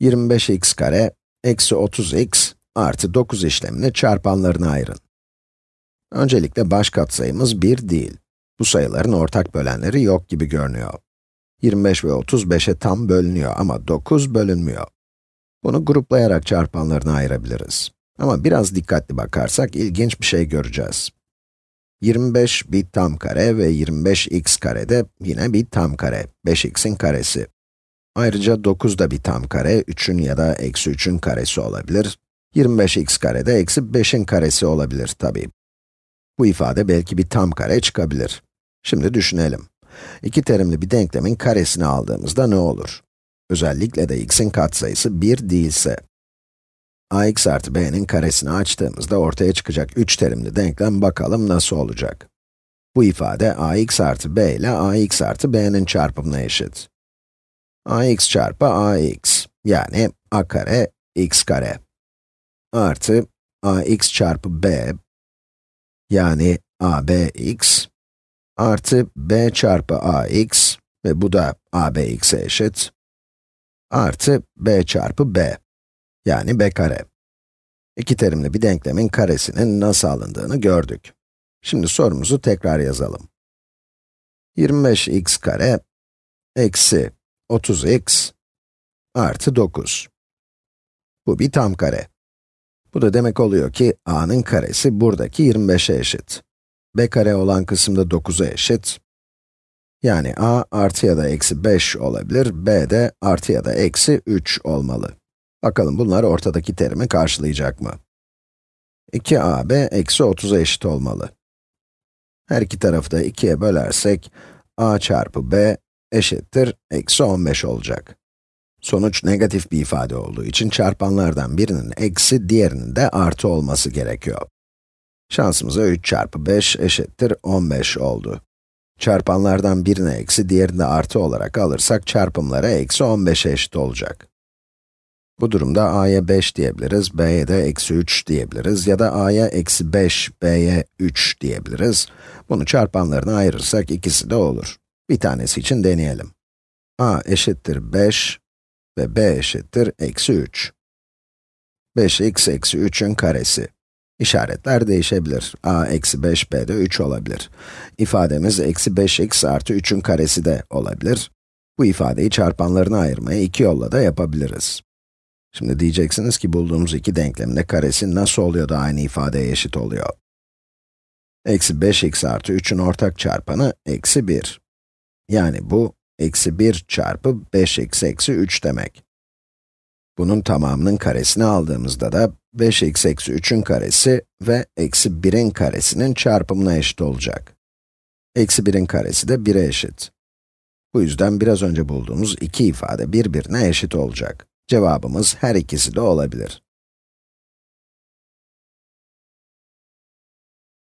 25x kare eksi 30x artı 9 işlemini çarpanlarına ayırın. Öncelikle baş katsayımız 1 değil. Bu sayıların ortak bölenleri yok gibi görünüyor. 25 ve 30 5'e tam bölünüyor ama 9 bölünmüyor. Bunu gruplayarak çarpanlarına ayırabiliriz. Ama biraz dikkatli bakarsak ilginç bir şey göreceğiz. 25 bir tam kare ve 25x kare de yine bir tam kare, 5x'in karesi. Ayrıca 9 da bir tam kare, 3'ün ya da eksi 3'ün karesi olabilir. 25x kare de eksi 5'in karesi olabilir tabii. Bu ifade belki bir tam kare çıkabilir. Şimdi düşünelim. İki terimli bir denklemin karesini aldığımızda ne olur? Özellikle de x'in katsayısı 1 değilse. ax artı b'nin karesini açtığımızda ortaya çıkacak 3 terimli denklem bakalım nasıl olacak. Bu ifade ax artı b ile ax artı b'nin çarpımına eşit. Ax çarpı ax, yani a kare x kare. Artı ax çarpı b, yani abx, artı b çarpı ax ve bu da abx'e eşit, artı b çarpı b, yani b kare. İki terimli bir denklemin karesinin nasıl alındığını gördük. Şimdi sorumuzu tekrar yazalım. 25x kare eksi 30x artı 9. Bu bir tam kare. Bu da demek oluyor ki a'nın karesi buradaki 25'e eşit. b kare olan kısımda 9'a eşit. Yani a artı ya da eksi 5 olabilir, b de artı ya da eksi 3 olmalı. Bakalım bunlar ortadaki terimi karşılayacak mı? 2ab eksi 30'a eşit olmalı. Her iki tarafı da 2'ye bölersek, a çarpı b eşittir eksi 15 olacak. Sonuç negatif bir ifade olduğu için çarpanlardan birinin eksi, diğerinin de artı olması gerekiyor. Şansımıza 3 çarpı 5 eşittir 15 oldu. Çarpanlardan birini eksi, diğerini de artı olarak alırsak çarpımlara eksi 15'e eşit olacak. Bu durumda a'ya 5 diyebiliriz, b'ye de eksi 3 diyebiliriz ya da a'ya eksi 5, b'ye 3 diyebiliriz. Bunu çarpanlarına ayırırsak ikisi de olur. Bir tanesi için deneyelim. a eşittir 5 ve b eşittir eksi 3. 5x eksi 3'ün karesi. İşaretler değişebilir. a eksi 5, b de 3 olabilir. İfademiz eksi 5x artı 3'ün karesi de olabilir. Bu ifadeyi çarpanlarına ayırmaya iki yolla da yapabiliriz. Şimdi diyeceksiniz ki bulduğumuz iki denklemin de karesi nasıl oluyor da aynı ifadeye eşit oluyor? Eksi 5x artı 3'ün ortak çarpanı eksi 1. Yani bu, eksi 1 çarpı 5x eksi 3 demek. Bunun tamamının karesini aldığımızda da 5x eksi 3'ün karesi ve eksi 1'in karesinin çarpımına eşit olacak. Eksi 1'in karesi de 1'e eşit. Bu yüzden biraz önce bulduğumuz iki ifade birbirine eşit olacak. Cevabımız her ikisi de olabilir.